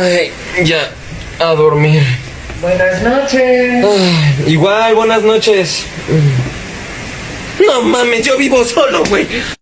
Ay, ya, a dormir. Buenas noches. Ay, igual, buenas noches. No mames, yo vivo solo, güey.